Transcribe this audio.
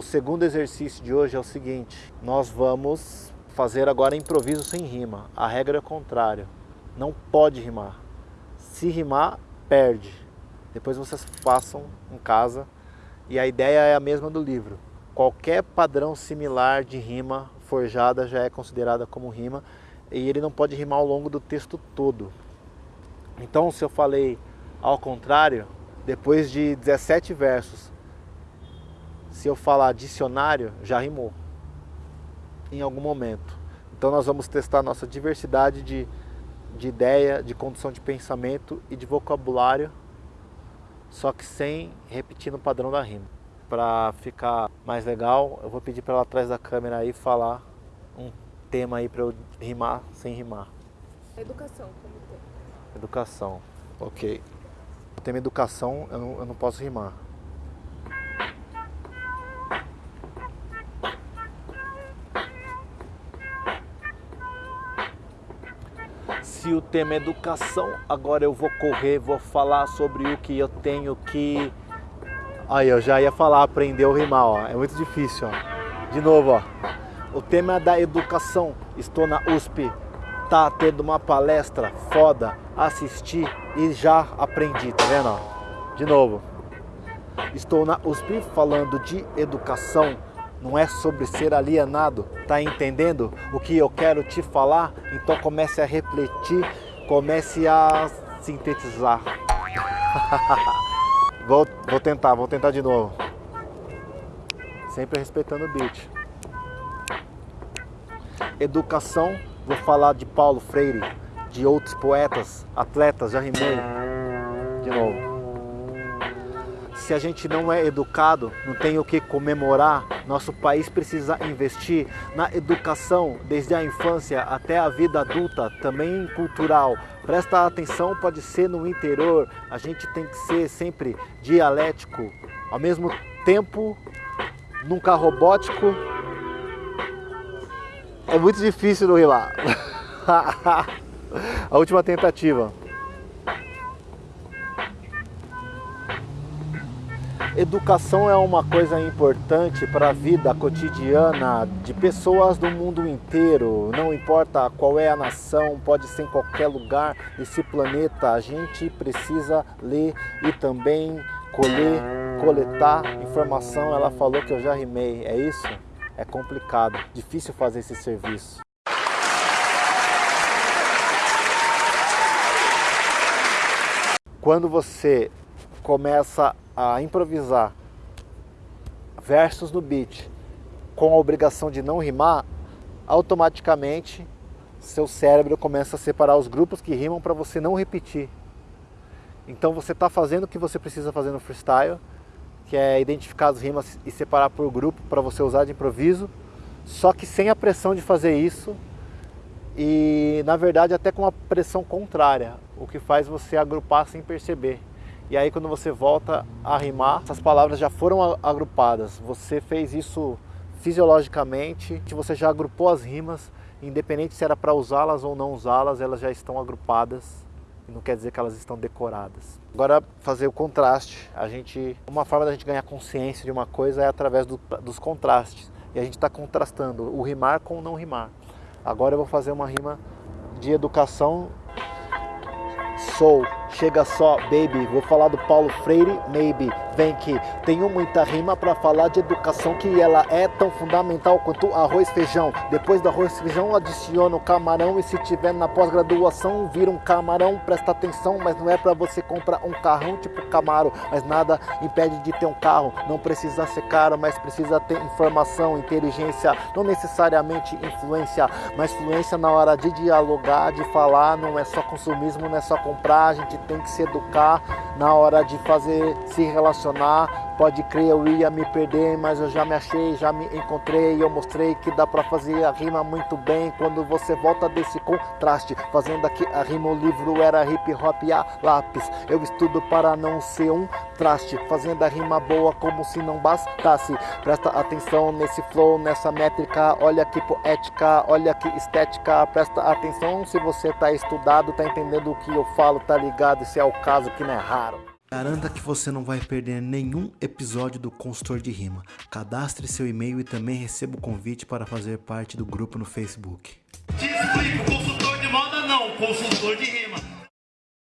O segundo exercício de hoje é o seguinte, nós vamos fazer agora improviso sem rima. A regra é o contrário, não pode rimar. Se rimar, perde. Depois vocês façam em casa e a ideia é a mesma do livro. Qualquer padrão similar de rima forjada já é considerada como rima e ele não pode rimar ao longo do texto todo. Então se eu falei ao contrário, depois de 17 versos, se eu falar dicionário, já rimou em algum momento. Então nós vamos testar nossa diversidade de, de ideia, de condução de pensamento e de vocabulário, só que sem repetir no padrão da rima. Para ficar mais legal, eu vou pedir para ela atrás da câmera aí falar um tema aí para eu rimar sem rimar. Educação como tema. Educação, ok. O tema educação eu não, eu não posso rimar. O tema é educação, agora eu vou correr, vou falar sobre o que eu tenho que... Aí, eu já ia falar, aprendeu a rimar, ó. É muito difícil, ó. De novo, ó. O tema é da educação. Estou na USP, tá tendo uma palestra foda, assisti e já aprendi, tá vendo? De novo. Estou na USP falando de educação, não é sobre ser alienado, tá entendendo o que eu quero te falar? Então comece a refletir, comece a sintetizar. vou, vou tentar, vou tentar de novo. Sempre respeitando o beat. Educação, vou falar de Paulo Freire, de outros poetas, atletas, já rimei. De novo. Se a gente não é educado, não tem o que comemorar, nosso país precisa investir na educação, desde a infância até a vida adulta, também cultural. Presta atenção, pode ser no interior, a gente tem que ser sempre dialético, ao mesmo tempo nunca robótico. É muito difícil não rimar. a última tentativa. Educação é uma coisa importante para a vida cotidiana de pessoas do mundo inteiro. Não importa qual é a nação, pode ser em qualquer lugar desse planeta. A gente precisa ler e também colher, coletar informação. Ela falou que eu já rimei, é isso? É complicado, difícil fazer esse serviço. Quando você começa a improvisar versos no beat com a obrigação de não rimar, automaticamente seu cérebro começa a separar os grupos que rimam para você não repetir. Então você está fazendo o que você precisa fazer no freestyle, que é identificar as rimas e separar por grupo para você usar de improviso, só que sem a pressão de fazer isso e na verdade até com uma pressão contrária, o que faz você agrupar sem perceber. E aí quando você volta a rimar, essas palavras já foram agrupadas. Você fez isso fisiologicamente, você já agrupou as rimas, independente se era para usá-las ou não usá-las, elas já estão agrupadas. Não quer dizer que elas estão decoradas. Agora fazer o contraste. A gente, uma forma da gente ganhar consciência de uma coisa é através do, dos contrastes. E a gente está contrastando o rimar com o não rimar. Agora eu vou fazer uma rima de educação. Sou Chega só, baby, vou falar do Paulo Freire, maybe, vem que tenho muita rima para falar de educação que ela é tão fundamental quanto arroz feijão. Depois do arroz feijão adiciona o camarão. E se tiver na pós-graduação vira um camarão, presta atenção, mas não é para você comprar um carrão tipo Camaro, mas nada impede de ter um carro. Não precisa ser caro, mas precisa ter informação, inteligência, não necessariamente influência, mas fluência na hora de dialogar, de falar, não é só consumismo, não é só comprar, a gente tem que se educar na hora de fazer, se relacionar. Pode crer, eu ia me perder, mas eu já me achei, já me encontrei. Eu mostrei que dá pra fazer a rima muito bem quando você volta desse contraste. Fazendo aqui a rima, o livro era hip hop a lápis. Eu estudo para não ser um traste, fazendo a rima boa como se não bastasse. Presta atenção nesse flow, nessa métrica. Olha que poética, olha que estética. Presta atenção se você tá estudado, tá entendendo o que eu falo, tá ligado? Esse é o caso que não é raro. Garanta que você não vai perder nenhum episódio do Consultor de Rima. Cadastre seu e-mail e também receba o convite para fazer parte do grupo no Facebook. Te explico, consultor de moda não, consultor de rima.